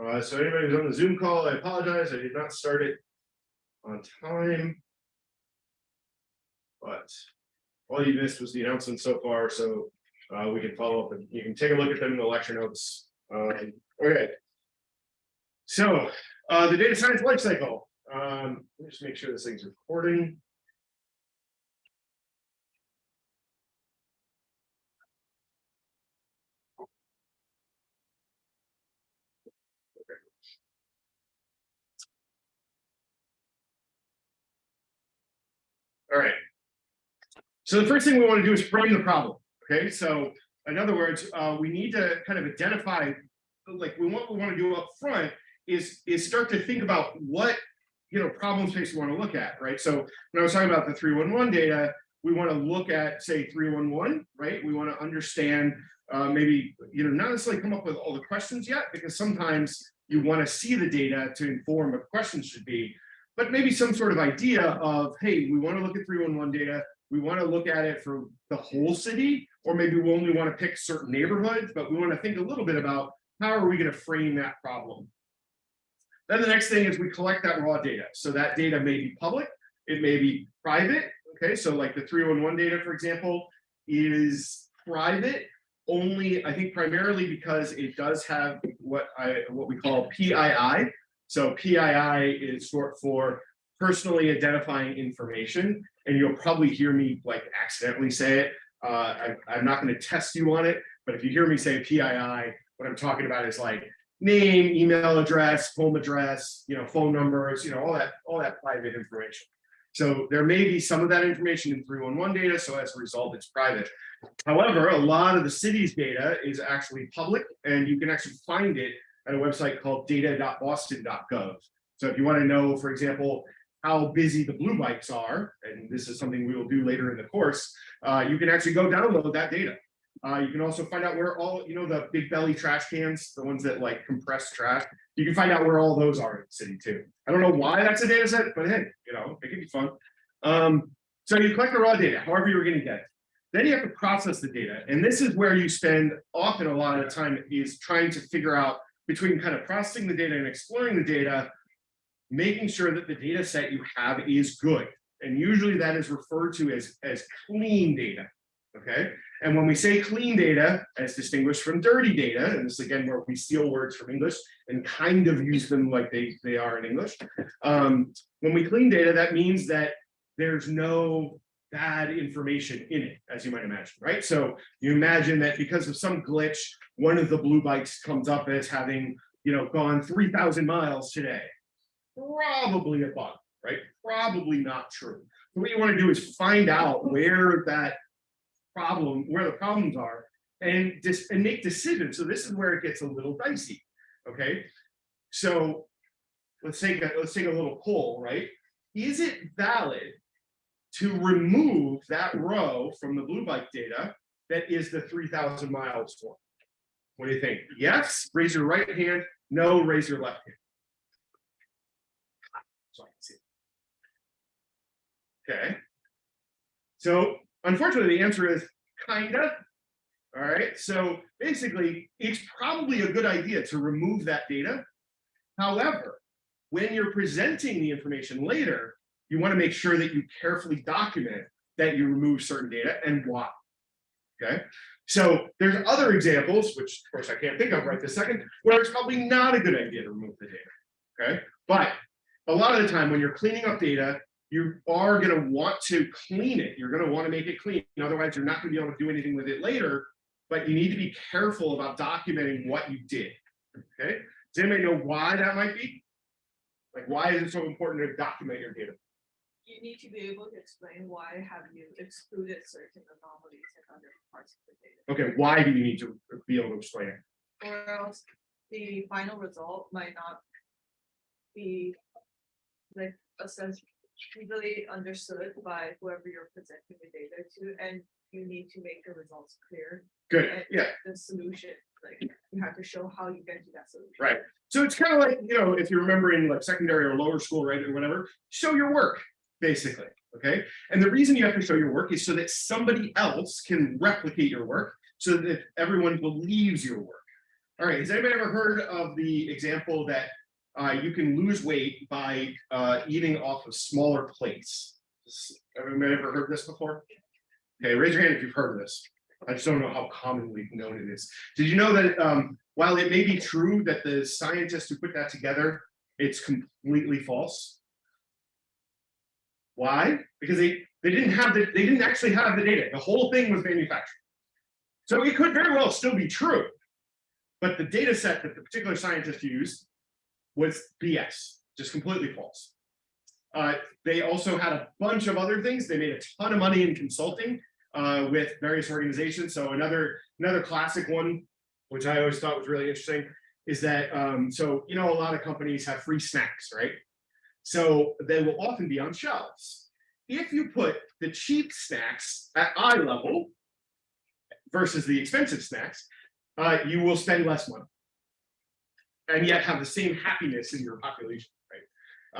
Uh, so anybody who's on the Zoom call, I apologize. I did not start it on time. But all you missed was the announcement so far, so uh, we can follow up and you can take a look at them in the lecture notes. Um, okay. So uh, the data science lifecycle. Um, let me just make sure this thing's recording. All right. So the first thing we want to do is frame the problem. Okay, so in other words, uh, we need to kind of identify, like we want we want to do up front is is start to think about what you know problem space we want to look at, right? So when I was talking about the 311 data, we want to look at say 311, right? We want to understand uh, maybe you know not necessarily come up with all the questions yet because sometimes you want to see the data to inform what questions should be, but maybe some sort of idea of, hey, we want to look at 311 data, we want to look at it for the whole city, or maybe we only want to pick certain neighborhoods, but we want to think a little bit about how are we going to frame that problem. Then the next thing is we collect that raw data. So that data may be public, it may be private. Okay, so like the 311 data, for example, is private only, I think primarily because it does have what I what we call PII, so PII is short for personally identifying information, and you'll probably hear me like accidentally say it. Uh, I, I'm not going to test you on it, but if you hear me say PII, what I'm talking about is like name, email address, home address, you know, phone numbers, you know, all that, all that private information. So there may be some of that information in 311 data, so as a result, it's private. However, a lot of the city's data is actually public, and you can actually find it at a website called data.boston.gov. So if you want to know, for example, how busy the blue bikes are, and this is something we will do later in the course, uh, you can actually go download that data. Uh, you can also find out where all, you know, the big belly trash cans, the ones that like compress trash, you can find out where all those are in the city too. I don't know why that's a data set, but hey, you know, it can be fun. Um, so you collect the raw data, however you're going to get it. Then you have to process the data. And this is where you spend often a lot of time is trying to figure out between kind of processing the data and exploring the data, making sure that the data set you have is good. And usually that is referred to as, as clean data, okay? And when we say clean data, as distinguished from dirty data, and this again where we steal words from English and kind of use them like they, they are in English. Um, when we clean data, that means that there's no bad information in it, as you might imagine, right? So you imagine that because of some glitch, one of the blue bikes comes up as having, you know, gone 3,000 miles today. Probably a bug, right? Probably not true. So what you want to do is find out where that problem, where the problems are, and just and make decisions. So this is where it gets a little dicey. Okay. So let's take a let's take a little poll, right? Is it valid to remove that row from the blue bike data that is the 3000 miles one. What do you think? Yes, raise your right hand. No, raise your left hand. So I can see. Okay. So unfortunately, the answer is kinda. All right. So basically, it's probably a good idea to remove that data. However, when you're presenting the information later, you want to make sure that you carefully document that you remove certain data and why. Okay, so there's other examples, which of course I can't think of right this second, where it's probably not a good idea to remove the data. Okay, but a lot of the time when you're cleaning up data, you are going to want to clean it. You're going to want to make it clean. Otherwise, you're not going to be able to do anything with it later. But you need to be careful about documenting what you did. Okay, does anybody know why that might be? Like, why is it so important to document your data? you need to be able to explain why have you excluded certain anomalies in other parts of the data. Okay, why do you need to be able to explain it? Or else the final result might not be like assessed easily understood by whoever you're presenting the data to, and you need to make the results clear. Good, yeah, The solution, like you have to show how you get to that solution. right. So it's kind of like, you know, if you remember in like secondary or lower school, right, or whatever, show your work, basically, okay? And the reason you have to show your work is so that somebody else can replicate your work so that everyone believes your work. All right, has anybody ever heard of the example that uh, you can lose weight by uh, eating off of smaller plates? Everybody ever heard this before? Okay, raise your hand if you've heard this. I just don't know how commonly known it is. Did you know that um, while it may be true that the scientists who put that together, it's completely false? Why? Because they they didn't have the they didn't actually have the data. The whole thing was manufactured. So it could very well still be true. But the data set that the particular scientist used was BS, just completely false. Uh, they also had a bunch of other things. They made a ton of money in consulting uh, with various organizations. So another another classic one, which I always thought was really interesting, is that um, so you know a lot of companies have free snacks, right? So they will often be on shelves. If you put the cheap snacks at eye level versus the expensive snacks, uh, you will spend less money and yet have the same happiness in your population, right?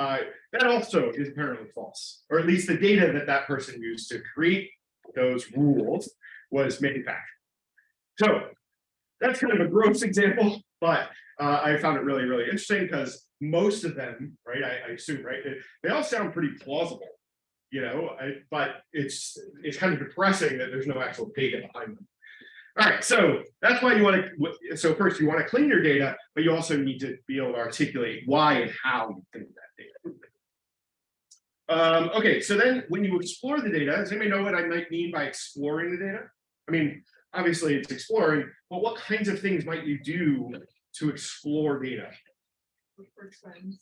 Uh, that also is apparently false, or at least the data that that person used to create those rules was manufactured. So that's kind of a gross example, but uh, I found it really, really interesting because most of them, right, I, I assume, right, they, they all sound pretty plausible, you know, I, but it's it's kind of depressing that there's no actual data behind them. All right, so that's why you want to, so first you want to clean your data, but you also need to be able to articulate why and how you clean that data. Um, okay, so then when you explore the data, does anybody know what I might mean by exploring the data? I mean, obviously it's exploring, but what kinds of things might you do to explore data? look for trends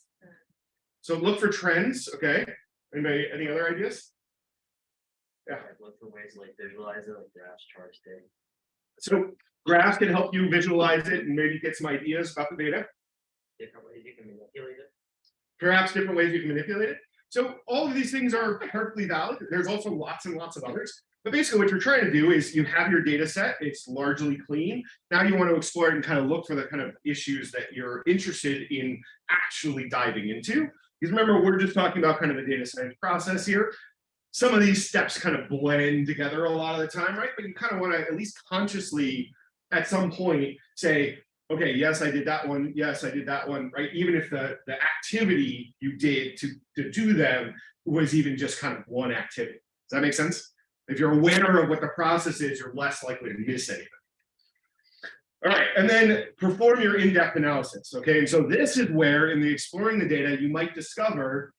So look for trends, okay? Anybody, any other ideas? Yeah. Like, Look for ways to, like visualize it, like graphs, charts, data. So graphs can help you visualize it and maybe get some ideas about the data. different ways you can manipulate it. perhaps different ways you can manipulate it. So all of these things are perfectly valid. There's also lots and lots of others. But basically what you're trying to do is you have your data set, it's largely clean. Now you want to explore it and kind of look for the kind of issues that you're interested in actually diving into. Because remember, we're just talking about kind of a data science process here. Some of these steps kind of blend together a lot of the time, right? But you kind of want to at least consciously at some point say, okay, yes, I did that one. Yes, I did that one, right? Even if the, the activity you did to, to do them was even just kind of one activity. Does that make sense? If you're aware of what the process is, you're less likely to miss anything. All right, and then perform your in-depth analysis, okay? And so this is where in the exploring the data, you might discover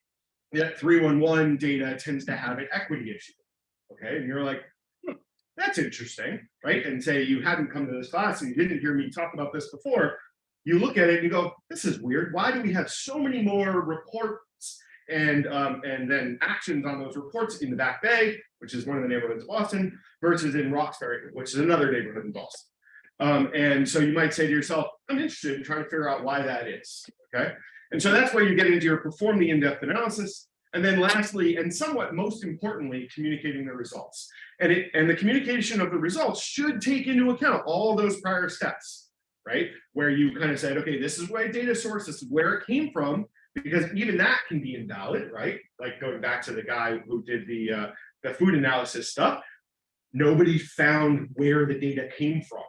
that 311 data tends to have an equity issue, okay? And you're like, "Hmm, that's interesting, right? And say you hadn't come to this class and you didn't hear me talk about this before, you look at it and you go, this is weird. Why do we have so many more reports and um, and then actions on those reports in the Back Bay, which is one of the neighborhoods of Boston, versus in Roxbury, which is another neighborhood in Boston. Um, and so you might say to yourself, I'm interested in trying to figure out why that is, okay? And so that's where you get into your perform the in-depth analysis. And then lastly, and somewhat most importantly, communicating the results. And it and the communication of the results should take into account all those prior steps, right? Where you kind of said, okay, this is my data source, this is where it came from, because even that can be invalid, right? Like going back to the guy who did the uh, the food analysis stuff, nobody found where the data came from,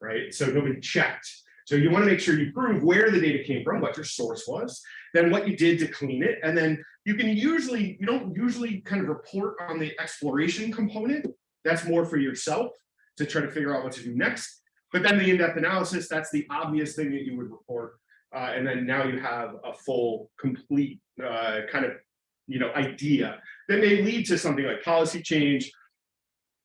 right? So nobody checked. So you want to make sure you prove where the data came from, what your source was, then what you did to clean it, and then you can usually you don't usually kind of report on the exploration component. That's more for yourself to try to figure out what to do next. But then the in-depth analysis, that's the obvious thing that you would report uh, and then now you have a full, complete uh, kind of, you know, idea that may lead to something like policy change,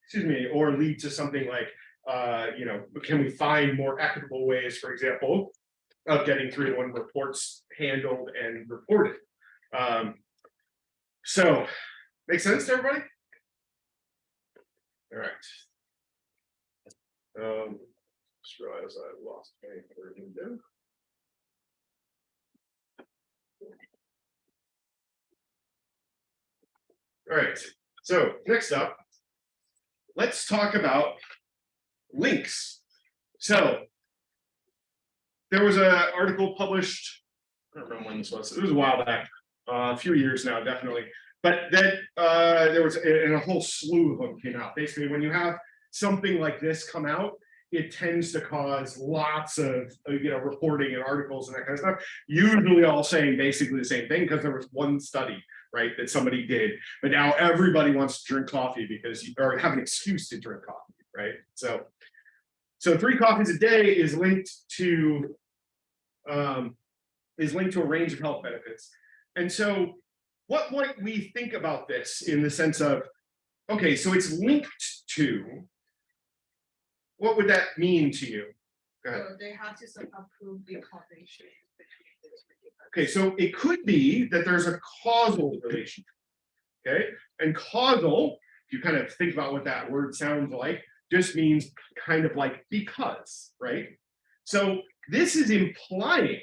excuse me, or lead to something like, uh, you know, can we find more equitable ways, for example, of getting three to one reports handled and reported. Um, so, make sense to everybody? All right. Um, just realized I lost my there. All right, so next up, let's talk about links. So there was an article published, I don't remember when this was, it was a while back, uh, a few years now, definitely. But that uh, there was, and a whole slew of them came out. Basically, when you have something like this come out, it tends to cause lots of, uh, you know, reporting and articles and that kind of stuff. Usually all saying basically the same thing because there was one study, right, that somebody did. But now everybody wants to drink coffee because you or have an excuse to drink coffee, right? So. So three coffees a day is linked to. Um, is linked to a range of health benefits. And so what might we think about this in the sense of, okay, so it's linked to. What would that mean to you? Go ahead. So they have to some approve the those. Okay, so it could be that there's a causal relationship. Okay, and causal, if you kind of think about what that word sounds like, just means kind of like because, right? So this is implying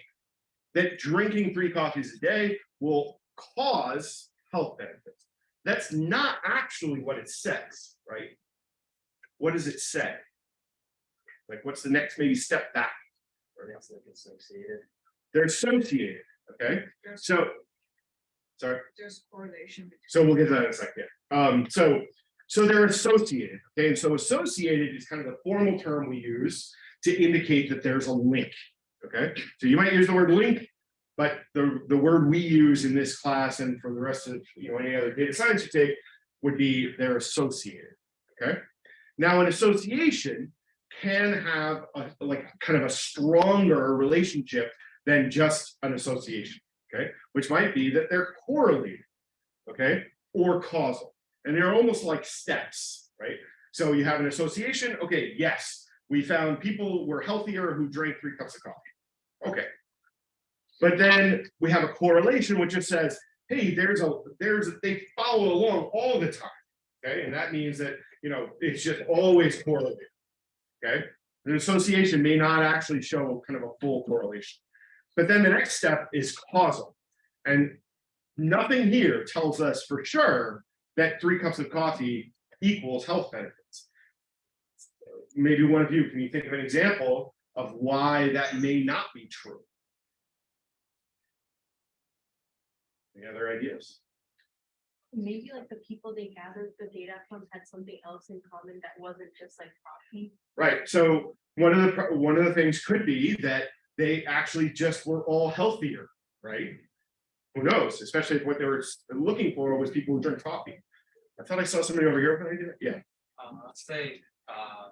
that drinking three coffees a day will cause health benefits. That's not actually what it says, right? What does it say? Like, what's the next maybe step back? Or that's like associated. They're associated, okay? There's, So, sorry. there's correlation. between So we'll get to that in a second. Um, so, so they're associated, okay, and so associated is kind of the formal term we use to indicate that there's a link, okay? So you might use the word link, but the, the word we use in this class and for the rest of, you know, any other data science you take would be they're associated, okay? Now, an association can have a, like, kind of a stronger relationship than just an association, okay? Which might be that they're correlated, okay, or causal. And they're almost like steps, right? So you have an association, okay, yes, we found people were healthier who drank three cups of coffee. Okay. But then we have a correlation which just says, hey, there's a, there's, they follow along all the time. Okay, and that means that, you know, it's just always correlated. Okay, an association may not actually show kind of a full correlation. But then the next step is causal. And nothing here tells us for sure that three cups of coffee equals health benefits. Maybe one of you, can you think of an example of why that may not be true? Any other ideas? Maybe like the people they gathered the data from had something else in common that wasn't just like coffee. Right, so one of the, one of the things could be that they actually just were all healthier, right? Who knows, especially if what they were looking for was people who drink coffee. I thought I saw somebody over here, but I did, yeah, Um, I'd say, uh,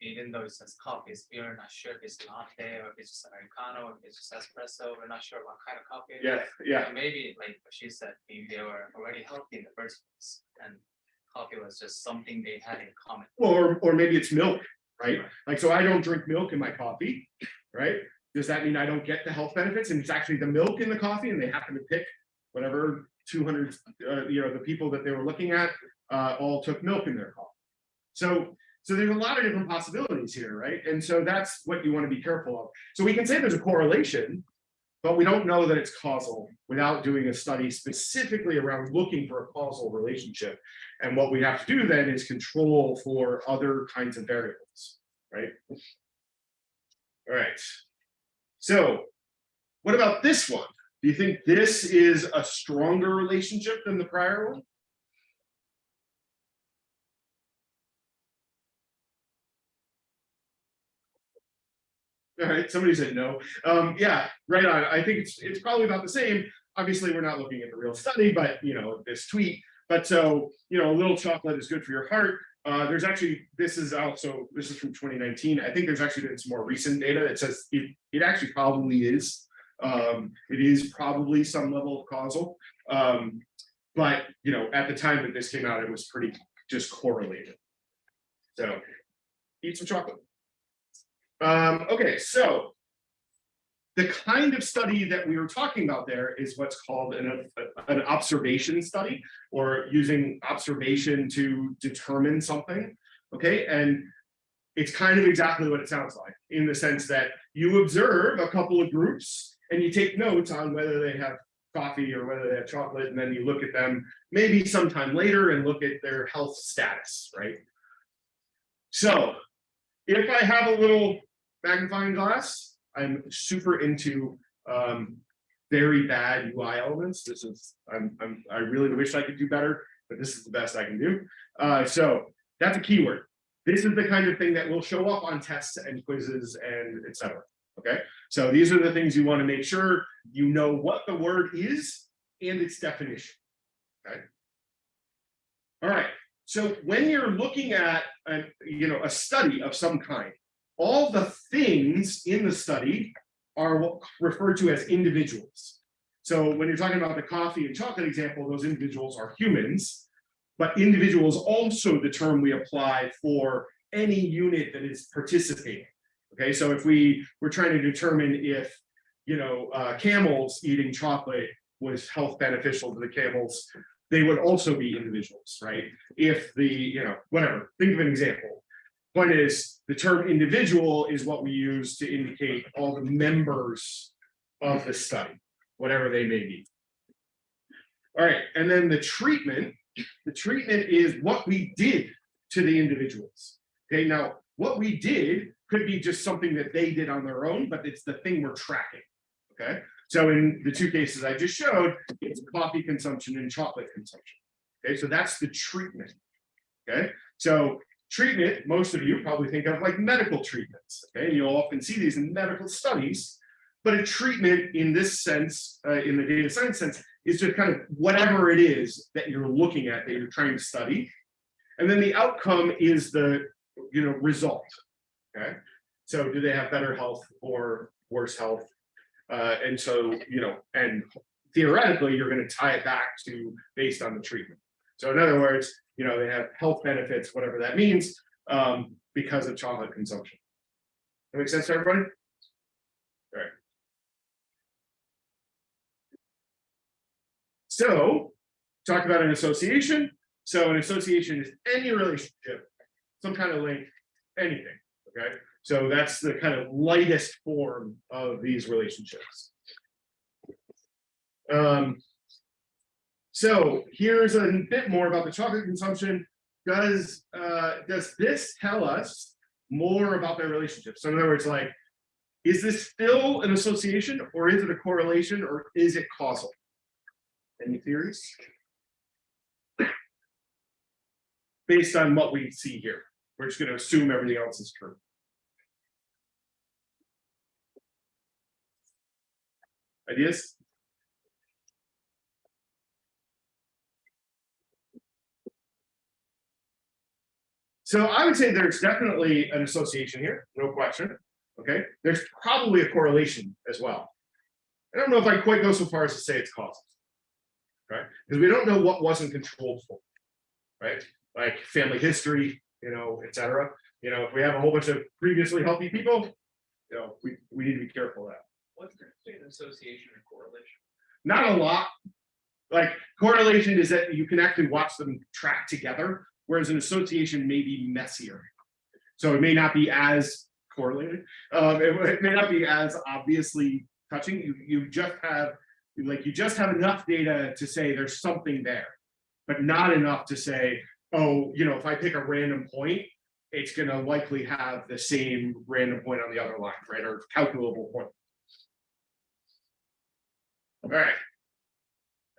even though it says coffee, we're not sure if it's latte or if it's just Americano, or if it's just espresso, we're not sure what kind of coffee. it is. yeah, yeah, And Maybe like she said, maybe they were already healthy in the first place and coffee was just something they had in common. Well, or, or maybe it's milk, right? Right. Like, so I don't drink milk in my coffee, right? Does that mean I don't get the health benefits? And it's actually the milk in the coffee and they happen to pick whatever two hundred, uh, you know, the people that they were looking at, uh, all took milk in their coffee. So, so there's a lot of different possibilities here, right? And so that's what you want to be careful of. So we can say there's a correlation, but we don't know that it's causal without doing a study specifically around looking for a causal relationship. And what we have to do then is control for other kinds of variables, right? All right. So what about this one? Do you think this is a stronger relationship than the prior one? All right, somebody said no. Um, yeah, right on. I think it's, it's probably about the same. Obviously, we're not looking at the real study, but you know, this tweet. But so, you know, a little chocolate is good for your heart. Uh, there's actually, this is also, this is from 2019. I think there's actually been some more recent data that says it, it actually probably is. Um, it is probably some level of causal. Um, but, you know, at the time that this came out, it was pretty just correlated. So eat some chocolate. Um, okay, so the kind of study that we were talking about there is what's called an, an observation study or using observation to determine something. Okay, and it's kind of exactly what it sounds like in the sense that you observe a couple of groups and you take notes on whether they have coffee or whether they have chocolate, and then you look at them maybe sometime later and look at their health status, right? So if I have a little magnifying glass, I'm super into um, very bad UI elements. This is, I'm, I'm, I really wish I could do better, but this is the best I can do. Uh, so that's a keyword. this is the kind of thing that will show up on tests and quizzes and et cetera. Okay, so these are the things you want to make sure you know what the word is and its definition. Okay. All right, so when you're looking at a, you know, a study of some kind, all the things in the study are referred to as individuals. So when you're talking about the coffee and chocolate example, those individuals are humans. But individual is also the term we apply for any unit that is participating. Okay, so if we were trying to determine if, you know, uh, camels eating chocolate was health beneficial to the camels, they would also be individuals, right? If the, you know, whatever, think of an example. Point is, the term individual is what we use to indicate all the members of the study, whatever they may be. All right, and then the treatment, the treatment is what we did to the individuals. Okay, now what we did could be just something that they did on their own, but it's the thing we're tracking. Okay, so in the two cases I just showed, it's coffee consumption and chocolate consumption. Okay, so that's the treatment. Okay, so treatment, most of you probably think of like medical treatments. Okay, And you'll often see these in medical studies, but a treatment in this sense, uh, in the data science sense, is just kind of whatever it is that you're looking at, that you're trying to study. And then the outcome is the, you know, result. Okay, so do they have better health or worse health? Uh, and so, you know, and theoretically, you're going to tie it back to based on the treatment. So in other words, you know, they have health benefits, whatever that means, um, because of chocolate consumption. That makes sense to everybody? All right. So, talk about an association. So an association is any relationship, some kind of link, anything, okay? So that's the kind of lightest form of these relationships. Um, so here's a bit more about the chocolate consumption. Does uh, does this tell us more about their relationship? So in other words, like, is this still an association or is it a correlation or is it causal? Any theories? Based on what we see here, we're just going to assume everything else is true. Ideas? So I would say there's definitely an association here, no question. Okay, there's probably a correlation as well. I don't know if I quite go so far as to say it's causal. Right, because we don't know what wasn't controlled for. Right, like family history, you know, etc. You know, if we have a whole bunch of previously healthy people, you know, we, we need to be careful of that. What's the difference between association and correlation? Not a lot. Like correlation is that you can actually watch them track together, whereas an association may be messier. So it may not be as correlated. Um, it, it may not be as obviously touching. You you just have like you just have enough data to say there's something there, but not enough to say, oh, you know, if I pick a random point, it's going to likely have the same random point on the other line, right? Or calculable point. All right.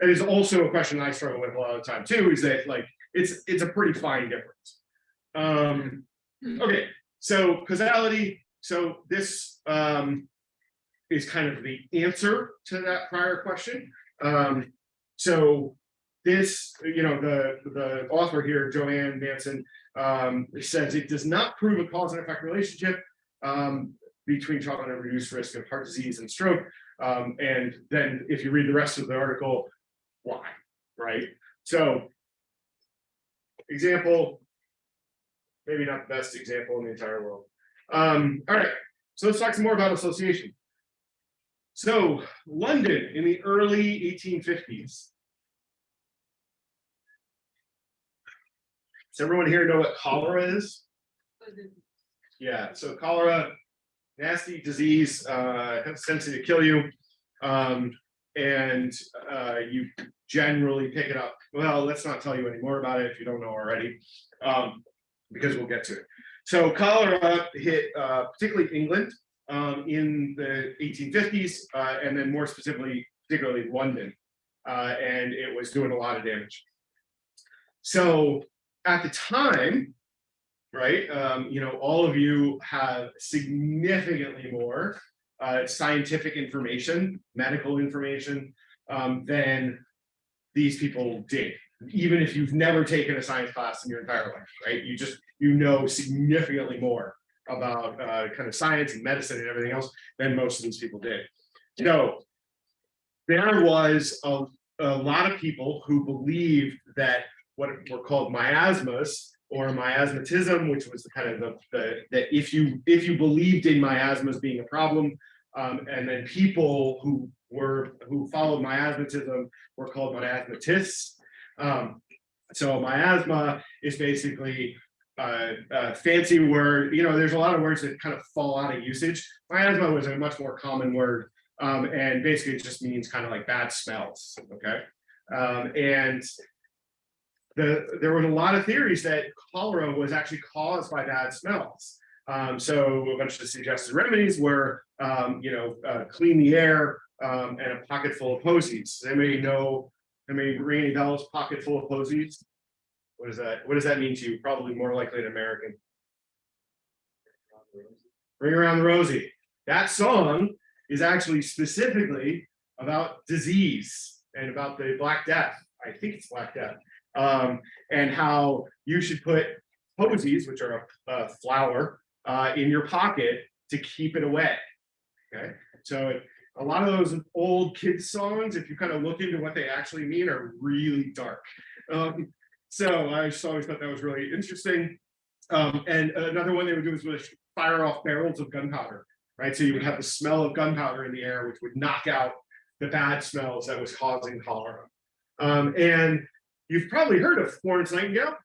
It is also a question I struggle with a lot of the time too, is that like, it's, it's a pretty fine difference. Um, okay, so causality, so this um, is kind of the answer to that prior question. Um, so this, you know, the, the author here, Joanne Manson, um, says it does not prove a cause and effect relationship um, between chocolate and reduced risk of heart disease and stroke. Um, and then if you read the rest of the article, why, right? So example, maybe not the best example in the entire world. Um, all right, so let's talk some more about association. So London in the early 1850s. Does everyone here know what cholera is? Yeah, so cholera, nasty disease, uh, has a tendency to kill you. Um, and uh, you generally pick it up. Well, let's not tell you any more about it if you don't know already, um, because we'll get to it. So cholera hit uh, particularly England um, in the 1850s, uh, and then more specifically, particularly London, uh, and it was doing a lot of damage. So at the time, right? Um, you know, all of you have significantly more uh, scientific information, medical information, um, than these people did. Even if you've never taken a science class in your entire life, right? You just, you know significantly more about uh, kind of science and medicine and everything else than most of these people did. So there was a, a lot of people who believed that what were called miasmas or miasmatism, which was kind of the, the, that if you, if you believed in miasmas being a problem, um, and then people who were, who followed miasmatism were called miasmatists. Um, so miasma is basically uh, a fancy word, you know, there's a lot of words that kind of fall out of usage. Miasma was a much more common word, um, and basically it just means kind of like bad smells, okay? Um, and the, there was a lot of theories that cholera was actually caused by bad smells. Um, so a bunch of suggested remedies were, um, you know, uh, clean the air um, and a pocket full of posies. Does Anybody know, anybody ring any bells, pocket full of posies? What does that, what does that mean to you? Probably more likely an American. Ring around the rosy. That song is actually specifically about disease and about the Black Death. I think it's Black Death. Um, and how you should put posies, which are a, a flower, uh, in your pocket to keep it away. Okay, so a lot of those old kids songs, if you kind of look into what they actually mean, are really dark. Um, so I just always thought that was really interesting. Um, and another one they would do is with fire off barrels of gunpowder, right? So you would have the smell of gunpowder in the air, which would knock out the bad smells that was causing cholera. Um, and you've probably heard of Florence Nightingale,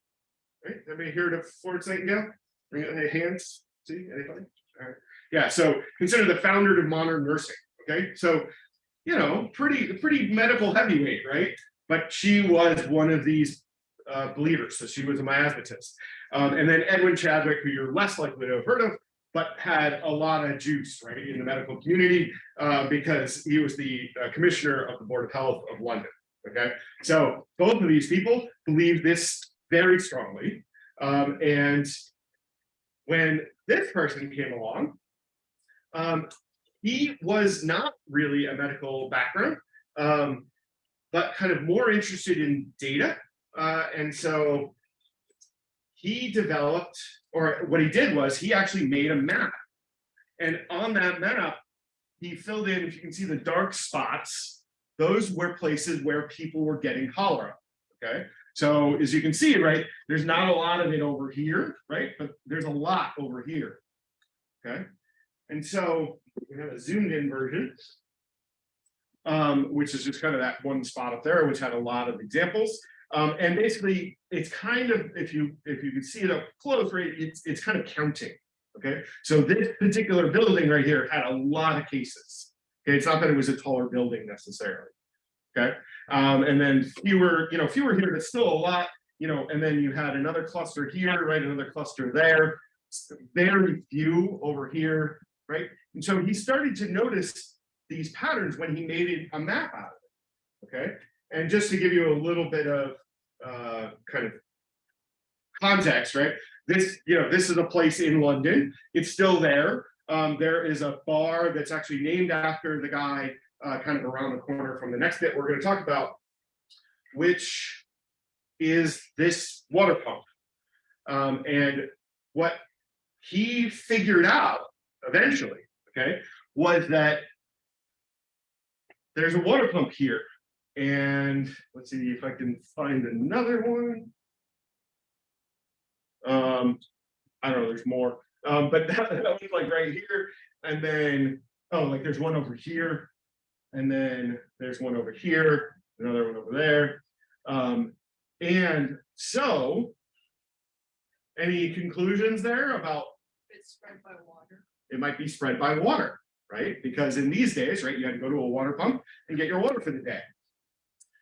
right? Anybody heard of Florence Nightingale? Bring your hands. See anybody? All right. Yeah. So consider the founder of modern nursing. Okay. So, you know, pretty pretty medical heavyweight, right? But she was one of these uh, believers. So she was a miasmatist. Um, and then Edwin Chadwick, who you're less likely to have heard of, but had a lot of juice, right, in the medical community uh, because he was the uh, commissioner of the Board of Health of London. Okay, so both of these people believe this very strongly. Um, and when this person came along, um, he was not really a medical background, um, but kind of more interested in data. Uh, and so he developed, or what he did was he actually made a map. And on that map, he filled in, if you can see the dark spots, those were places where people were getting cholera. Okay, so as you can see, right, there's not a lot of it over here, right? But there's a lot over here. Okay, and so we have a zoomed in version, um, which is just kind of that one spot up there, which had a lot of examples. Um, and basically, it's kind of if you if you can see it up close, right, it's it's kind of counting. Okay, so this particular building right here had a lot of cases. Okay, it's not that it was a taller building necessarily. Okay, um, and then fewer, you know, fewer here, but still a lot, you know, and then you had another cluster here, right, another cluster there, very few over here, right? And so he started to notice these patterns when he made it a map out of it. Okay, and just to give you a little bit of uh, kind of context, right? This, you know, this is a place in London. It's still there. Um, there is a bar that's actually named after the guy uh, kind of around the corner from the next bit we're going to talk about, which is this water pump. Um, and what he figured out eventually, okay, was that there's a water pump here. And let's see if I can find another one. Um, I don't know, there's more. Um, but that, that was like right here. And then, oh, like there's one over here. And then there's one over here, another one over there. Um, and so, any conclusions there about It's spread by water. it might be spread by water, right? Because in these days, right, you had to go to a water pump and get your water for the day.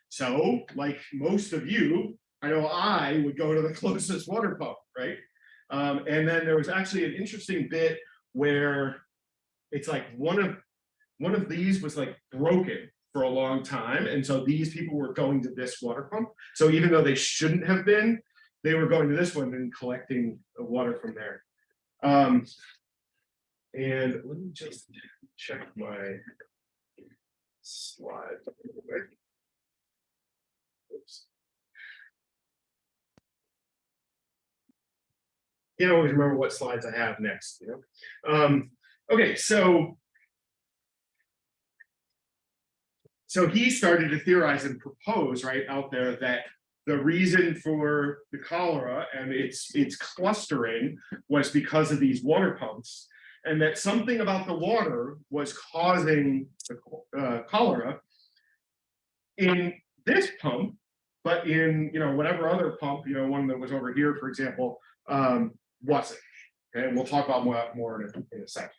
So, like most of you, I know I would go to the closest water pump, right? Um, and then there was actually an interesting bit where it's like one of one of these was like broken for a long time. And so these people were going to this water pump. So even though they shouldn't have been, they were going to this one and collecting the water from there. Um. And let me just check my. Slide. Can't always remember what slides I have next, you know? Um, okay, so. So he started to theorize and propose right out there that the reason for the cholera and its its clustering was because of these water pumps. And that something about the water was causing the uh, cholera. In this pump, but in, you know, whatever other pump, you know, one that was over here, for example, um, wasn't. Okay, and we'll talk about more, more in a, in a second.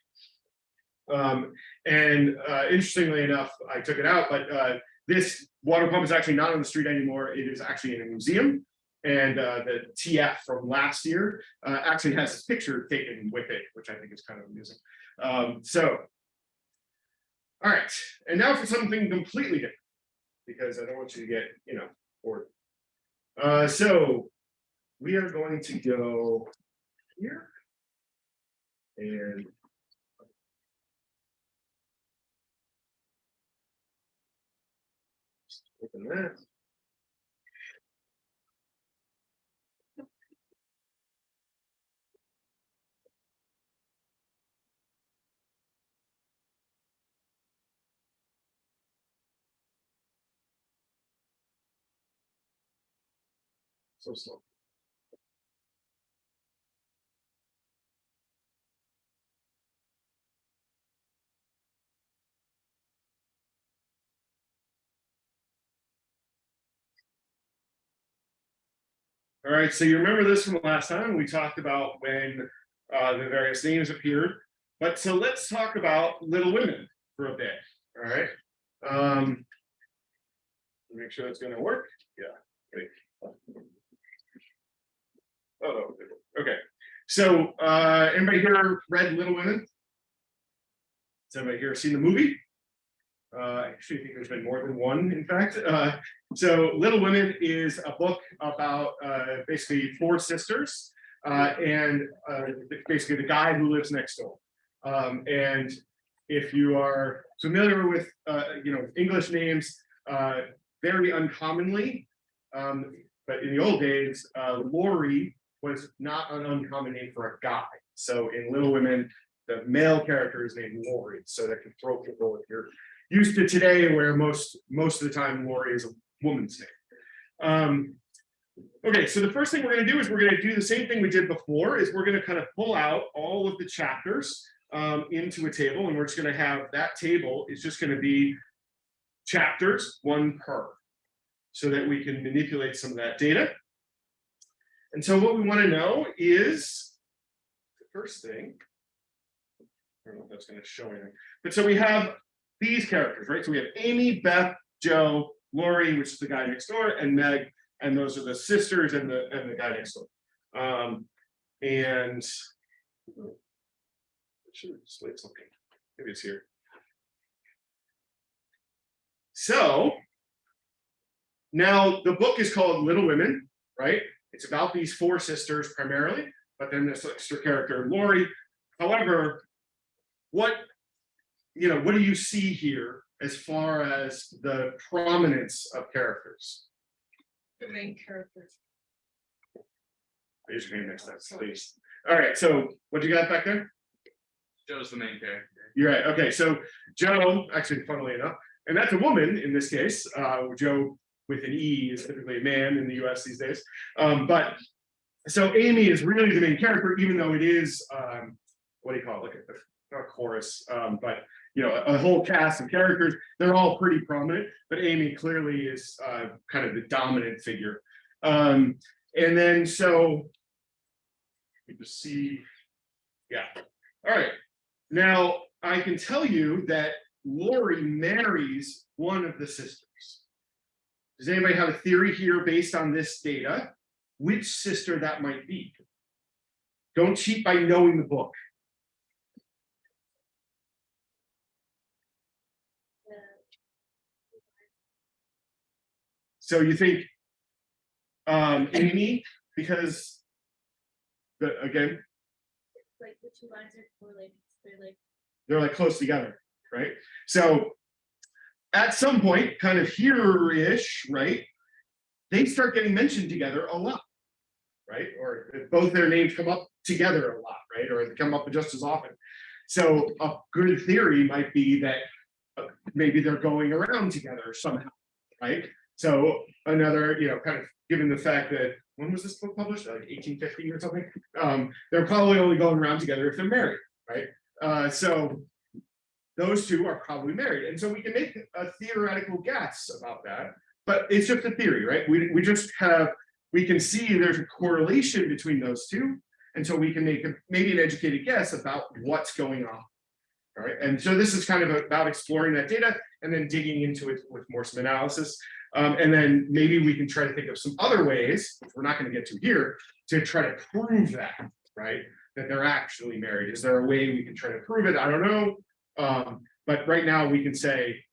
Um, and uh, interestingly enough, I took it out, but uh, this water pump is actually not on the street anymore. It is actually in a museum. And uh, the TF from last year uh, actually has this picture taken with it, which I think is kind of amusing. Um, so, all right, and now for something completely different, because I don't want you to get, you know, bored. Uh, so we are going to go here. And Open that. So slow. All right, so you remember this from last time, we talked about when uh, the various names appeared. But so let's talk about Little Women for a bit, all right? Um, Make sure it's gonna work, yeah. great. Oh, okay, so uh, anybody here read Little Women? Has anybody here seen the movie? Uh, I actually think there's been more than one, in fact. Uh, so Little Women is a book about uh, basically four sisters uh, and uh, basically the guy who lives next door. Um, and if you are familiar with, uh, you know, English names, very uncommonly, um, but in the old days, Laurie was not an uncommon name for a guy. So in Little Women, the male character is named Laurie, so that can throw people if you're used to today where most most of the time Lori is a woman's name. Um, okay, so the first thing we're going to do is we're going to do the same thing we did before is we're going to kind of pull out all of the chapters um, into a table and we're just going to have that table is just going to be chapters one per so that we can manipulate some of that data. And so what we want to know is the first thing. I don't know if that's going to show anything, but so we have these characters, right? So we have Amy, Beth, Jo, Laurie, which is the guy next door, and Meg, and those are the sisters and the and the guy next door. Um, and I should something. Maybe it's here. So now the book is called Little Women, right? It's about these four sisters primarily, but then this extra character, Laurie. However, what you know, what do you see here as far as the prominence of characters? The main characters. Raise your hand next time, please. All right, so what do you got back there? Jo's the main character. You're right. Okay, so Joe, actually, funnily enough, and that's a woman in this case. Uh, Joe with an E is typically a man in the US these days. Um, but so Amy is really the main character, even though it is um, what do you call it? Like a, not a chorus, um, but you know, a, whole cast of characters. They're all pretty prominent, but Amy clearly is uh, kind of the dominant figure. Um, and then so you just see, yeah. All right. Now I can tell you that Laurie marries one of the sisters. Does anybody have a theory here based on this data? Which sister that might be? Don't cheat by knowing the book. So you think um, Amy because the, again, Like the two lines are correlated, they're like. they're like close together, right? So at some point, kind of here-ish, right? They start getting mentioned together a lot, right? Or both their names come up together a lot, right? Or they come up just as often. So a good theory might be that uh, maybe they're going around together somehow, right? So another, you know, kind of given the fact that, when was this book published? Like eighteen fifty or something? Um, they're probably only going around together if they're married, right? Uh, so those two are probably married. And so we can make a theoretical guess about that, but it's just a theory, right? We, we just have, we can see there's a correlation between those two. And so we can make a, maybe an educated guess about what's going on. All right, and so this is kind of about exploring that data and then digging into it with more some analysis. Um, and then maybe we can try to think of some other ways, which we're not going to get to here, to try to prove that, right? That they're actually married. Is there a way we can try to prove it? I don't know. Um, but right now we can say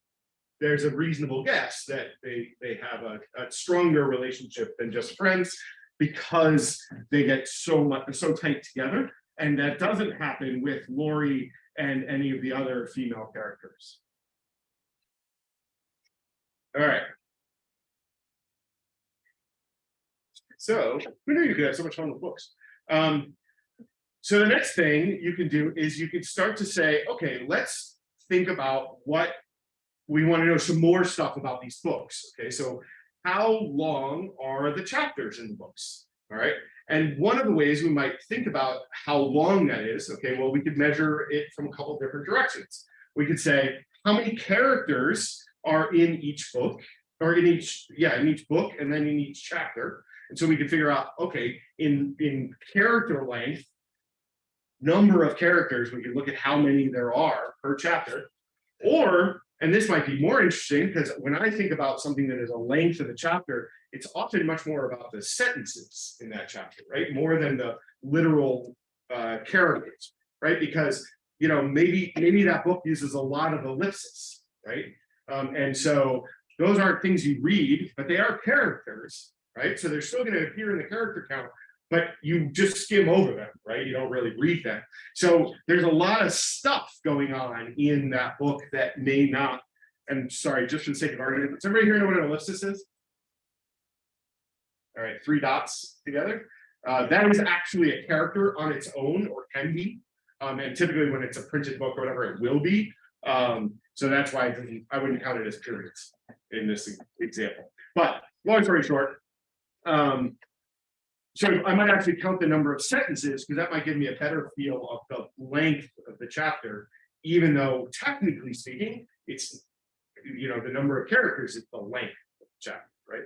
there's a reasonable guess that they they have a, a stronger relationship than just friends because they get so much so tight together. And that doesn't happen with Laurie and any of the other female characters. All right. So who knew you could have so much fun with books? Um, so the next thing you can do is you can start to say, okay, let's think about what we want to know some more stuff about these books. Okay, so how long are the chapters in the books? All right. And one of the ways we might think about how long that is, okay, well, we could measure it from a couple different directions. We could say, how many characters are in each book, or in each, yeah, in each book, and then in each chapter. And so we could figure out, okay, in, in character length, number of characters, we could look at how many there are per chapter. Or, and this might be more interesting, because when I think about something that is a length of a chapter, it's often much more about the sentences in that chapter, right? More than the literal uh, characters, right? Because, you know, maybe, maybe that book uses a lot of ellipses, right? Um, and so those aren't things you read, but they are characters, right? So they're still going to appear in the character count, but you just skim over them, right? You don't really read them. So there's a lot of stuff going on in that book that may not, and sorry, just for the sake of argument, does everybody here know what an ellipsis is? All right, three dots together. Uh, that is actually a character on its own or can be. Um, and typically when it's a printed book or whatever, it will be. Um, so that's why I, I wouldn't count it as periods in this example. But long story short, um, so I might actually count the number of sentences because that might give me a better feel of the length of the chapter, even though technically speaking, it's, you know, the number of characters is the length of the chapter, right?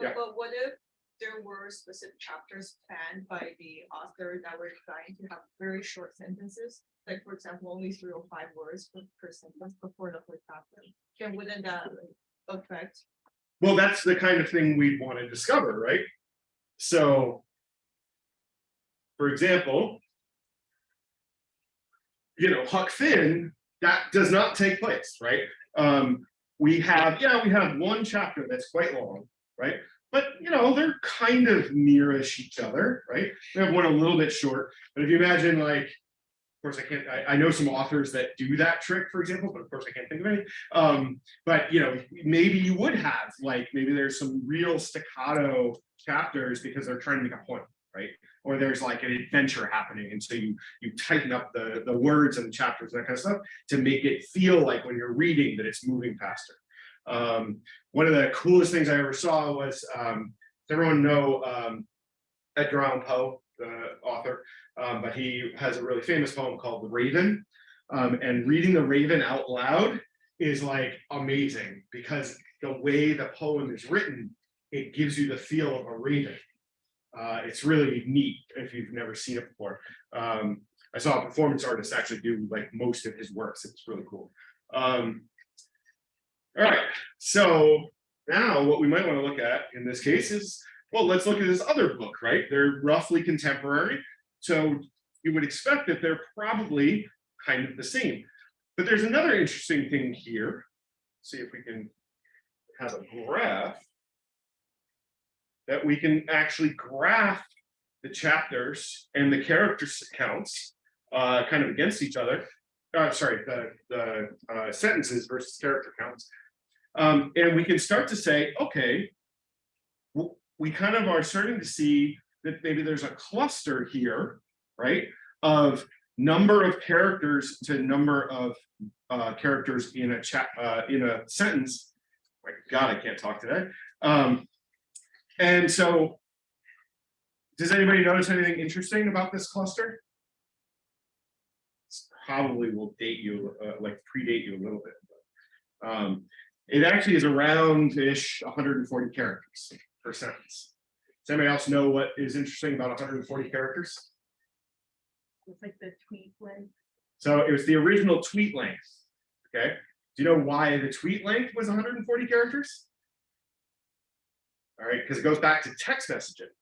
Yeah. But, but what if there were specific chapters planned by the author that were designed to have very short sentences? Like, for example, only three or five words per, per sentence before the whole chapter. Can wouldn't that like, affect? Well, that's the kind of thing we'd want to discover, right? So, for example, you know, Huck Finn, that does not take place, right? Um, we have, yeah, we have one chapter that's quite long, right? But you know, they're kind of nearish each other, right? We have one a little bit short, but if you imagine like, course, I can't, I, I know some authors that do that trick, for example, but of course I can't think of any. Um, but you know, maybe you would have, like, maybe there's some real staccato chapters because they're trying to make a point, right? Or there's like an adventure happening, and so you you tighten up the the words and the chapters and that kind of stuff to make it feel like when you're reading that it's moving faster. Um, one of the coolest things I ever saw was, um, does everyone know um, Edgar Allan Poe, the author? Um, but he has a really famous poem called The Raven. Um, and reading The Raven out loud is like amazing because the way the poem is written, it gives you the feel of a raven. Uh, it's really neat if you've never seen it before. Um, I saw a performance artist actually do like most of his works. It's really cool. Um, all right, so now what we might want to look at in this case is, well, let's look at this other book, right? They're roughly contemporary. So you would expect that they're probably kind of the same. But there's another interesting thing here. See if we can have a graph. that we can actually graph the chapters and the character counts uh, kind of against each other. Uh, sorry, the, the uh, sentences versus character counts. Um, and we can start to say, okay, we kind of are starting to see that maybe there's a cluster here, right? Of number of characters to number of uh, characters in a chat, uh, in a sentence. My God, I can't talk today. Um, and so, does anybody notice anything interesting about this cluster? This Probably will date you, uh, like predate you a little bit. but, Um, it actually is hundred and forty characters per sentence. Does anybody else know what is interesting about hundred and forty characters? It's like the tweet when. So it was the original tweet length, okay? Do you know why the tweet length was hundred and forty characters? All right, because it goes back to text messaging.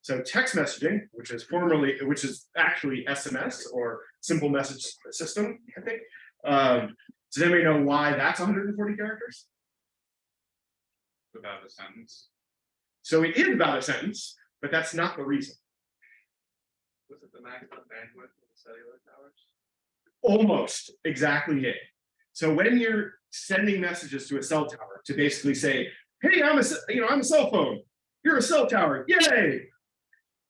So text messaging, which is formerly, which is actually SMS or simple message system, I think. Um, does anybody know why that's hundred and forty characters? Without a sentence. So it is about a sentence, but that's not the reason. Was it the maximum bandwidth of the cellular towers? Almost exactly it. So when you're sending messages to a cell tower to basically say, hey, I'm a, you know, I'm a cell phone. You're a cell tower. Yay.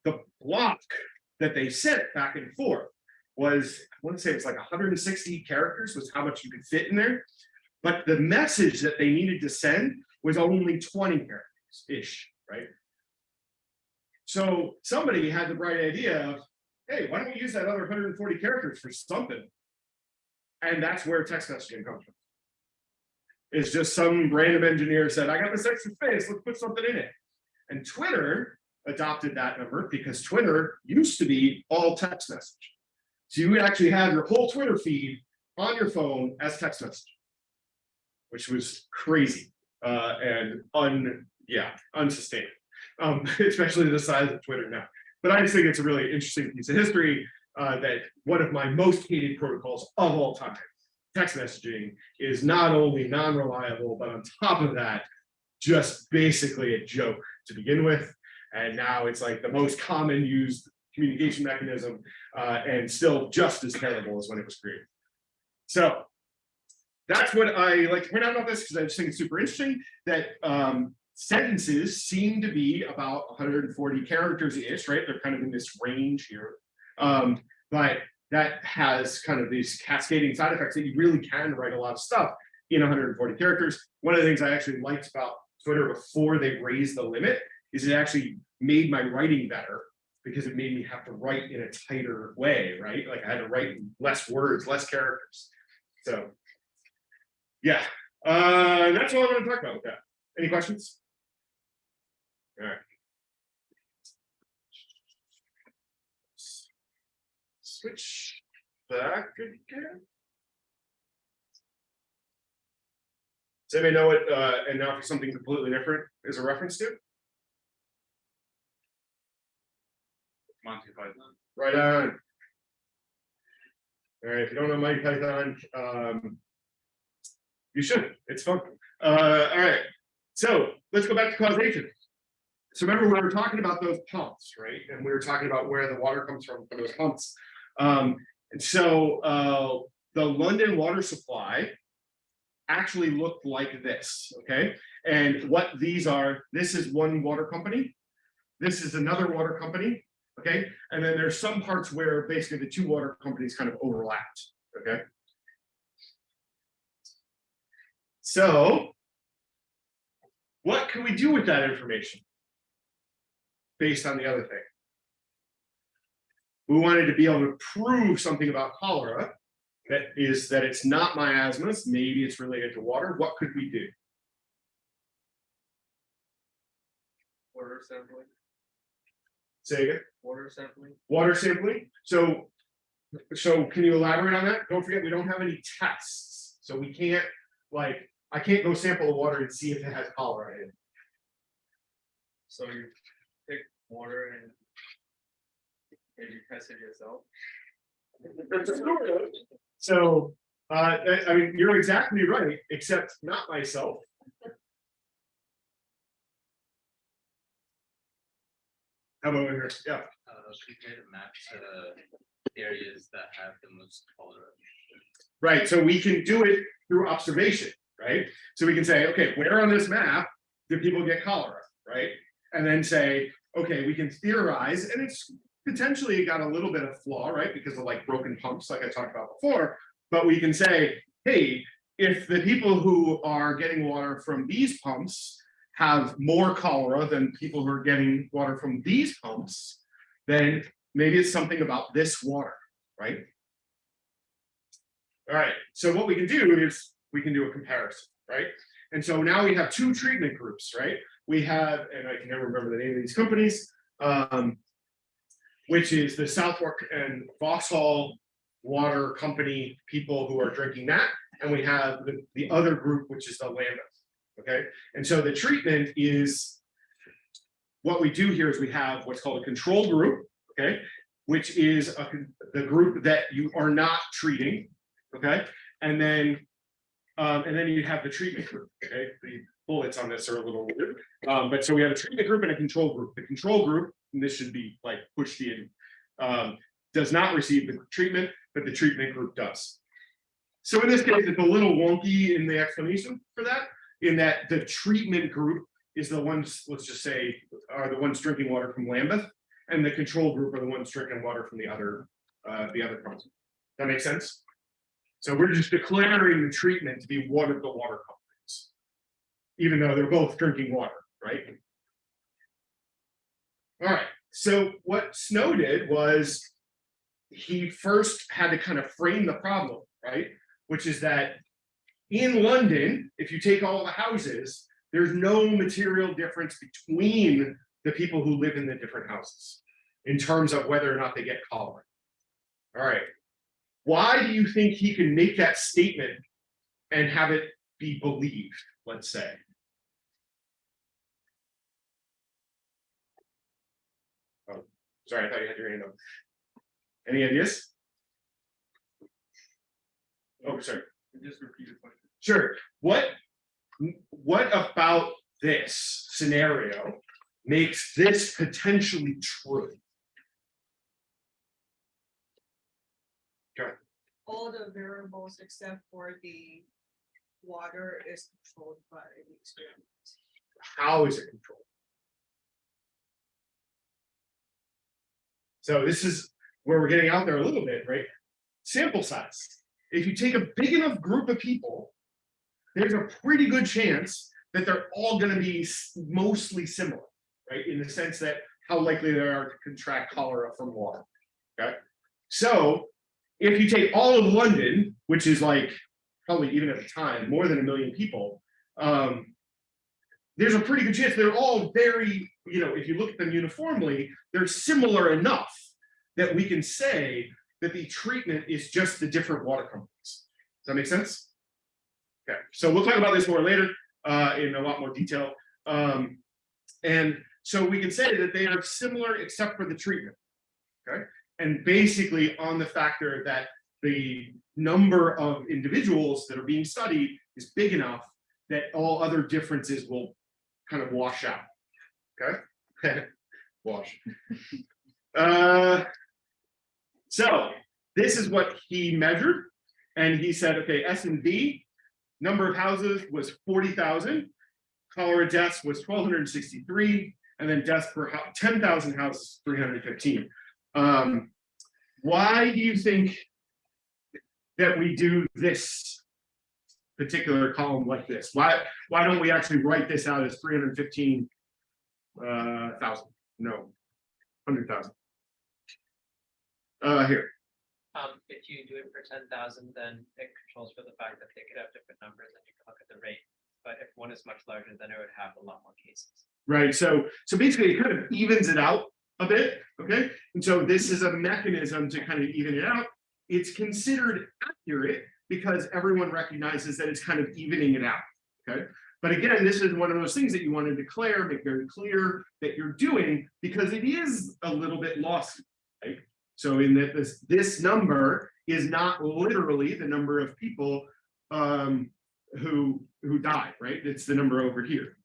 The block that they sent back and forth was, I want to say it's like 160 characters was how much you could fit in there. But the message that they needed to send was only 20 characters ish, right? So somebody had the bright idea of, hey, why don't we use that other 140 characters for something? And that's where text messaging comes from. It's just some random engineer said, I got this extra space, let's put something in it. And Twitter adopted that number because Twitter used to be all text message. So you would actually have your whole Twitter feed on your phone as text message. Which was crazy uh, and un, yeah, unsustainable. Um, especially the size of Twitter now. But I just think it's a really interesting piece of history uh, that one of my most hated protocols of all time, text messaging, is not only non-reliable, but on top of that, just basically a joke to begin with. And now it's like the most common used communication mechanism uh, and still just as terrible as when it was created. So that's what I like to point out about this because I just think it's super interesting that um, sentences seem to be about 140 characters ish, right? They're kind of in this range here. Um, but that has kind of these cascading side effects that you really can write a lot of stuff in 140 characters. One of the things I actually liked about Twitter before they raised the limit is it actually made my writing better because it made me have to write in a tighter way, right? Like I had to write less words, less characters. So yeah, uh, that's all I'm gonna talk about with that. Any questions? All right. Switch back again. Does anybody know what, uh, and now for something completely different is a reference to? Monty Python. Right on. All right, if you don't know Monty Python, um. You should, it's fun. Uh, all right, so let's go back to causation. So remember, we were talking about those pumps, right? And we were talking about where the water comes from from those pumps. Um, and so uh, the London water supply actually looked like this, okay? And what these are, this is one water company. This is another water company, okay? And then there's some parts where basically the two water companies kind of overlapped, okay? So what can we do with that information? Based on the other thing. We wanted to be able to prove something about cholera. That is that it's not miasmas, maybe it's related to water. What could we do? Water sampling, Say again. water sampling. water sampling. So, so can you elaborate on that? Don't forget, we don't have any tests, so we can't, like, I can't go sample the water and see if it has cholera in it. So you pick water and maybe test it yourself. So, uh, I, I mean, you're exactly right, except not myself. How about over here? Yeah, Uh, compare the map to areas that have the most cholera. right. So we can do it through observation, right? So we can say, okay, where on this map do people get cholera, right? And then say, okay, we can theorize, and it's potentially got a little bit of flaw, right? Because of like broken pumps, like I talked about before. But we can say, hey, if the people who are getting water from these pumps have more cholera than people who are getting water from these pumps, then maybe it's something about this water, right? All right, so what we can do is we can do a comparison, right? And so now we have two treatment groups, right? We have, and I can never remember the name of these companies, um, which is the Southwark and Vauxhall Water Company people who are drinking that, and we have the, the other group, which is the Lambeth. Okay, and so the treatment is what we do here is we have what's called a control group, okay, which is a, the group that you are not treating, okay, and then um, and then you have the treatment group, okay, the bullets on this are a little weird, um, but so we have a treatment group and a control group. The control group, and this should be like pushed in, um, does not receive the treatment, but the treatment group does. So in this case, it's a little wonky in the explanation for that, in that the treatment group is the ones, let's just say, are the ones drinking water from Lambeth, and the control group are the ones drinking water from the other, uh, the other company. That makes sense? So we're just declaring the treatment to be one of the water companies. Even though they're both drinking water, right? All right, so what Snow did was he first had to kind of frame the problem, right? Which is that in London, if you take all the houses, there's no material difference between the people who live in the different houses in terms of whether or not they get cholera. All right. Why do you think he can make that statement and have it be believed, let's say? Oh, sorry, I thought you had your hand up. Any ideas? Oh, sorry. Just repeat the question. Sure, what, what about this scenario makes this potentially true? all the variables except for the water is controlled by the experiment. How is it controlled? So this is where we're getting out there a little bit, right? Sample size. If you take a big enough group of people, there's a pretty good chance that they're all gonna be mostly similar, right? In the sense that how likely they are to contract cholera from water, okay? So if you take all of London, which is like probably even at the time, more than a million people, um, there's a pretty good chance they're all very, you know, if you look at them uniformly, they're similar enough that we can say that the treatment is just the different water companies. Does that make sense? Okay, so we'll talk about this more later uh, in a lot more detail. Um, and so we can say that they are similar except for the treatment. Okay, and basically on the factor that the number of individuals that are being studied is big enough that all other differences will kind of wash out. Okay? Wash. Uh, so this is what he measured. And he said, okay, S and V, number of houses was 40,000. Cholera deaths was 1,263. And then deaths per hou- 10,000 houses, 315. Um, why do you think that we do this particular column like this? Why, why don't we actually write this out as 315 uh, thousand? No, 100,000. Uh, here, Um, if you do it for ten thousand, then it controls for the fact that they could have different numbers and you can look at the rate. But if one is much larger, then it would have a lot more cases. right? So, so basically it kind of evens it out a bit, okay? And so this is a mechanism to kind of even it out. It's considered accurate because everyone recognizes that it's kind of evening it out, okay? But again, this is one of those things that you want to declare, make very clear that you're doing because it is a little bit lost, right? So in that this, this number is not literally the number of people um, who, who died, right? It's the number over here.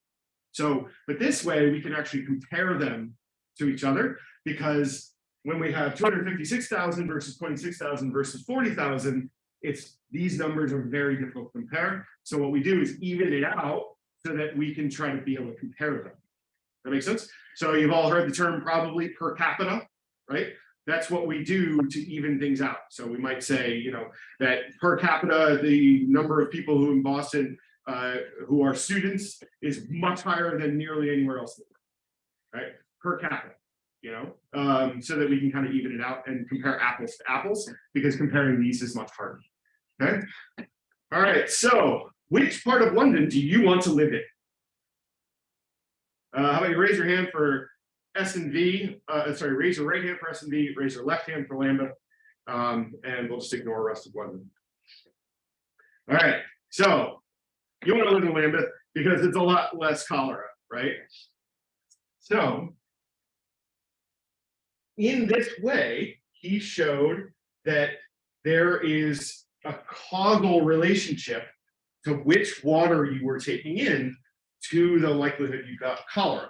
So, but this way we can actually compare them to each other, because when we have two hundred fifty-six thousand versus twenty-six thousand versus forty thousand, it's, these numbers are very difficult to compare. So what we do is even it out so that we can try to be able to compare them. That makes sense? So you've all heard the term probably per capita, right? That's what we do to even things out. So we might say, you know, that per capita, the number of people who in Boston uh, who are students is much higher than nearly anywhere else. Right, per capita, you know, um, so that we can kind of even it out and compare apples to apples, because comparing these is much harder. Okay, all right, so which part of London do you want to live in? Uh, how about you raise your hand for S and V, uh, sorry, raise your right hand for S and V, raise your left hand for Lambeth. Um, and we'll just ignore the rest of London. All right, so you want to live in Lambeth because it's a lot less cholera, right? So. In this way, he showed that there is a causal relationship to which water you were taking in to the likelihood you got cholera.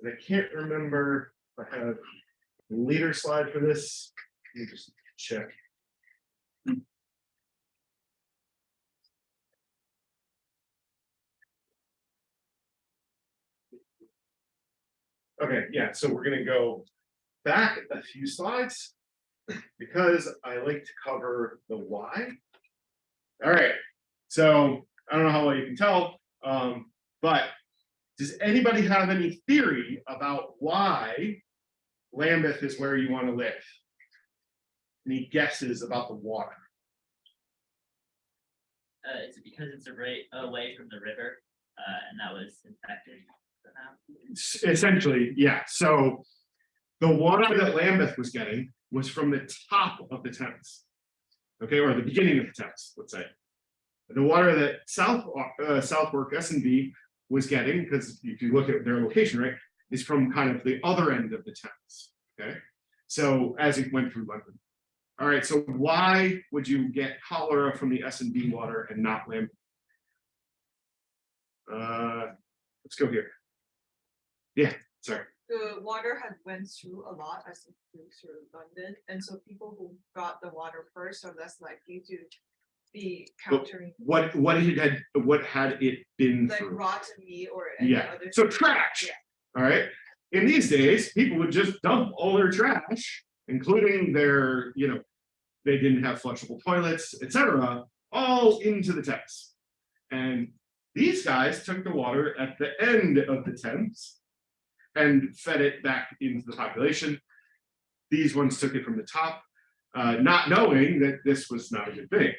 And I can't remember if I have a later slide for this. Let me just check. Okay, yeah, so we're gonna go back a few slides because I like to cover the why. All right, so I don't know how well you can tell, um, but does anybody have any theory about why Lambeth is where you want to live? Any guesses about the water? Uh, is it because it's a right away from the river, uh, and that was infected somehow? Essentially, yeah, so the water that Lambeth was getting was from the top of the Thames. Okay, or the beginning of the Thames, let's say. The water that South, uh, Southwark S and V was getting, because if you look at their location, right, is from kind of the other end of the Thames, okay? So as it went through London. All right, so why would you get cholera from the S and V water and not Lambeth? Uh, let's go here. Yeah, sorry. The water had went through a lot as it flew through London, and so people who got the water first are less likely to be countering What, what it had, what had it been like through? rotten meat or any Yeah, other. so trash, Yeah. all right? In these days, people would just dump all their trash, including their, you know, they didn't have flushable toilets, etc., all into the Thames. And these guys took the water at the end of the Thames and fed it back into the population. These ones took it from the top, uh, not knowing that this was not a good thing.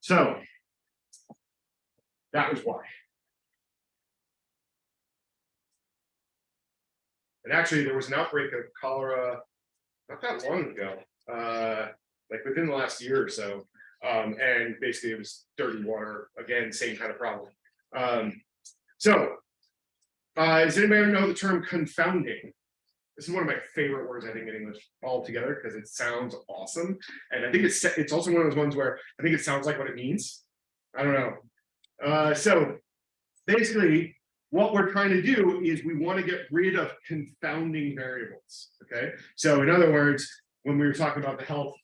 So that was why. And actually, there was an outbreak of cholera not that long ago, uh, like within the last year or so. Um, and basically it was dirty water, again, same kind of problem. Um, so, uh, does anybody know the term confounding? This is one of my favorite words, I think, in English altogether, because it sounds awesome. And I think it's, it's also one of those ones where I think it sounds like what it means. I don't know. Uh, so basically, what we're trying to do is we want to get rid of confounding variables, okay? So in other words, when we were talking about the health,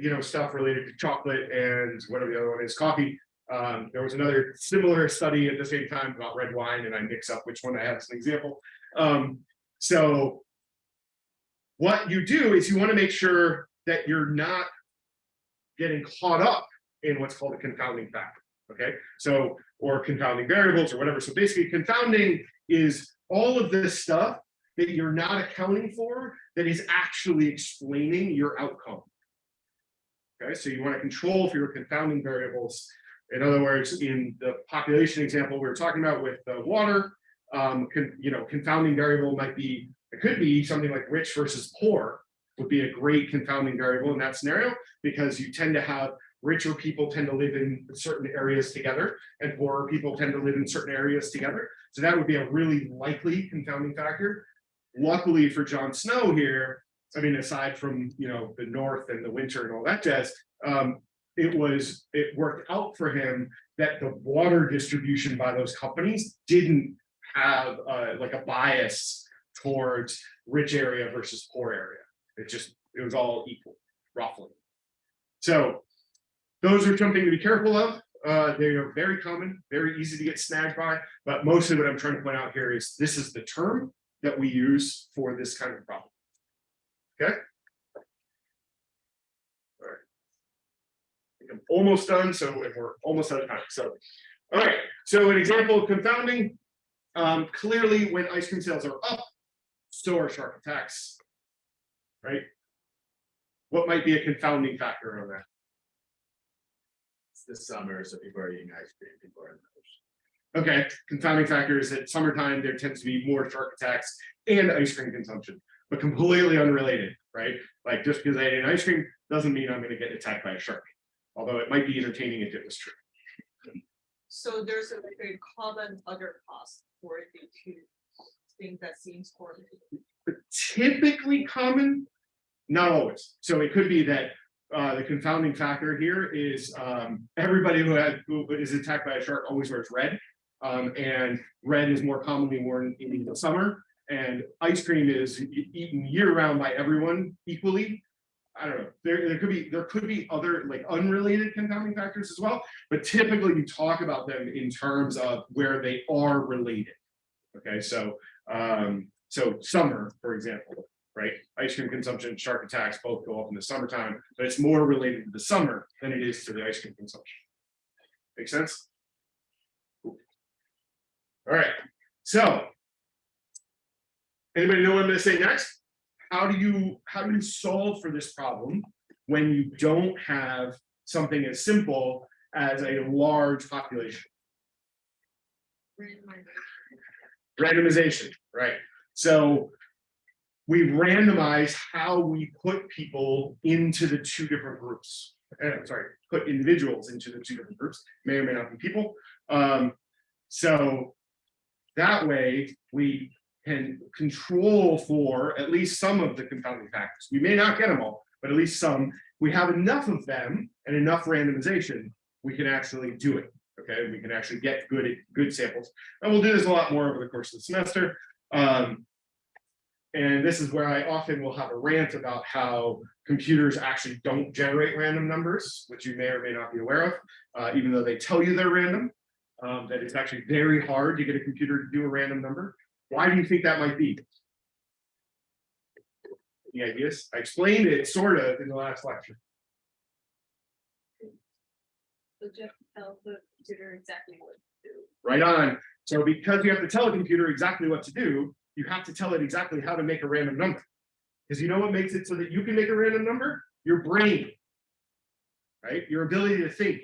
you know, stuff related to chocolate and whatever the other one is, coffee, um, there was another similar study at the same time about red wine, and I mix up which one I have as an example. Um, so what you do is you want to make sure that you're not getting caught up in what's called a confounding factor, okay? So, or confounding variables or whatever. So basically confounding is all of this stuff that you're not accounting for that is actually explaining your outcome. Okay, so you want to control for your confounding variables. In other words, in the population example we were talking about with the water, um, con, you know, confounding variable might be, it could be something like rich versus poor would be a great confounding variable in that scenario, because you tend to have richer people tend to live in certain areas together and poorer people tend to live in certain areas together. So that would be a really likely confounding factor. Luckily for John Snow here, I mean, aside from, you know, the north and the winter and all that jazz, um, it was, it worked out for him that the water distribution by those companies didn't have like a bias towards rich area versus poor area. It just, it was all equal, roughly. So those are something to be careful of. Uh, they are very common, very easy to get snagged by, but mostly what I'm trying to point out here is this is the term that we use for this kind of problem. Okay? All right. I think I'm almost done, so and we're almost out of time. So, all right, so an example of confounding. Um, clearly, when ice cream sales are up, so are shark attacks. Right? What might be a confounding factor on that? It's the summer, so people are eating ice cream, people are in the ocean. Okay, confounding factor is that summertime, there tends to be more shark attacks and ice cream consumption, but completely unrelated, right? Like just because I ate an ice cream doesn't mean I'm gonna get attacked by a shark. Although it might be entertaining if it was true. So there's a very common other cost for the two things that seems correlated. But typically common, not always. So it could be that uh, the confounding factor here is um, everybody who had, who is attacked by a shark always wears red. Um, and red is more commonly worn in the summer and ice cream is eaten year round by everyone equally. I don't know, there, there could be, there could be other like unrelated confounding factors as well, but typically you talk about them in terms of where they are related. Okay, so, um, so summer, for example, right? Ice cream consumption, shark attacks both go up in the summertime, but it's more related to the summer than it is to the ice cream consumption. Make sense? Cool. All right, so. Anybody know what I'm gonna say next? How do you, how do you solve for this problem when you don't have something as simple as a large population? Randomization, right? So we randomize how we put people into the two different groups. Uh, sorry, put individuals into the two different groups, may or may not be people. Um, so that way we can control for at least some of the confounding factors. We may not get them all, but at least some. We have enough of them and enough randomization, we can actually do it. Okay, we can actually get good good samples. And we'll do this a lot more over the course of the semester. Um, and this is where I often will have a rant about how computers actually don't generate random numbers, which you may or may not be aware of, uh, even though they tell you they're random. Um, that it's actually very hard to get a computer to do a random number. Why do you think that might be? Any ideas? I explained it sort of in the last lecture. So just tell the computer exactly what to do. Right on. So because you have to tell a computer exactly what to do, you have to tell it exactly how to make a random number. Because you know what makes it so that you can make a random number? Your brain. Right? Your ability to think.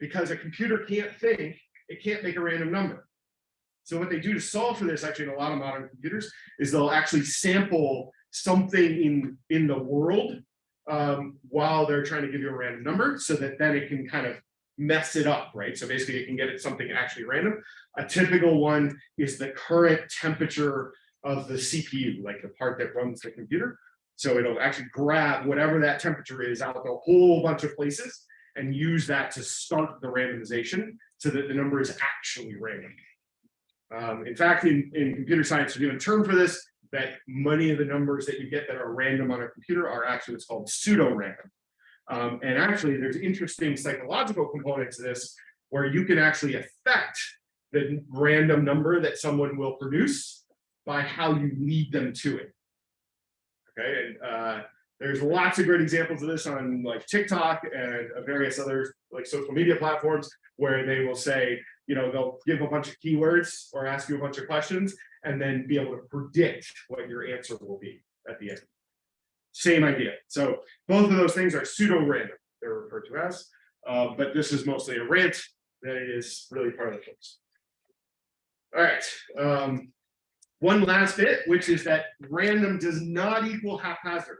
Because a computer can't think, it can't make a random number. So what they do to solve for this, actually in a lot of modern computers, is they'll actually sample something in, in the world um, while they're trying to give you a random number so that then it can kind of mess it up, right? So basically it can get it something actually random. A typical one is the current temperature of the CPU, like the part that runs the computer. So it'll actually grab whatever that temperature is out of a whole bunch of places and use that to start the randomization so that the number is actually random. Um, in fact, in, in computer science, there's even a term for this, that many of the numbers that you get that are random on a computer are actually what's called pseudo-random. Um, and actually, there's interesting psychological components to this where you can actually affect the random number that someone will produce by how you lead them to it. Okay, and uh, there's lots of great examples of this on like TikTok and various other like social media platforms where they will say, you know, they'll give a bunch of keywords or ask you a bunch of questions and then be able to predict what your answer will be at the end. Same idea. So both of those things are pseudo-random, they're referred to as, uh, but this is mostly a rant that is really part of the course. All right, um, one last bit, which is that random does not equal haphazard.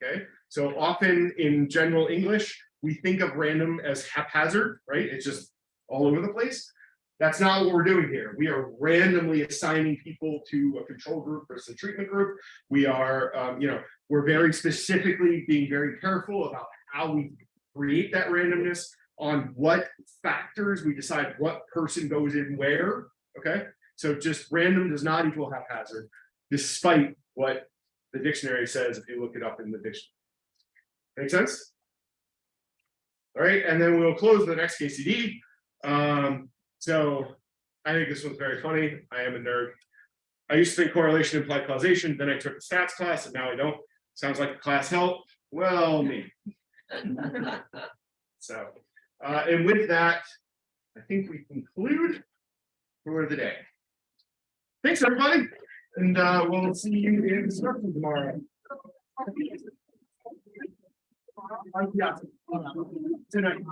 Okay, so often in general English, we think of random as haphazard, right? It's just all over the place. That's not what we're doing here. We are randomly assigning people to a control group versus a treatment group. We are, um, you know, we're very specifically being very careful about how we create that randomness on what factors we decide what person goes in where. Okay, So just random does not equal haphazard, despite what the dictionary says if you look it up in the dictionary. Make sense? All right, and then we'll close the next KCD. Um, so I think this one's very funny. I am a nerd. I used to think correlation implied causation, then I took a stats class and now I don't. Sounds like the class help. Well, me. So, uh, and with that, I think we conclude for the day. Thanks, everybody, and, uh, we'll see you in the instruction tomorrow. Yeah. Tonight.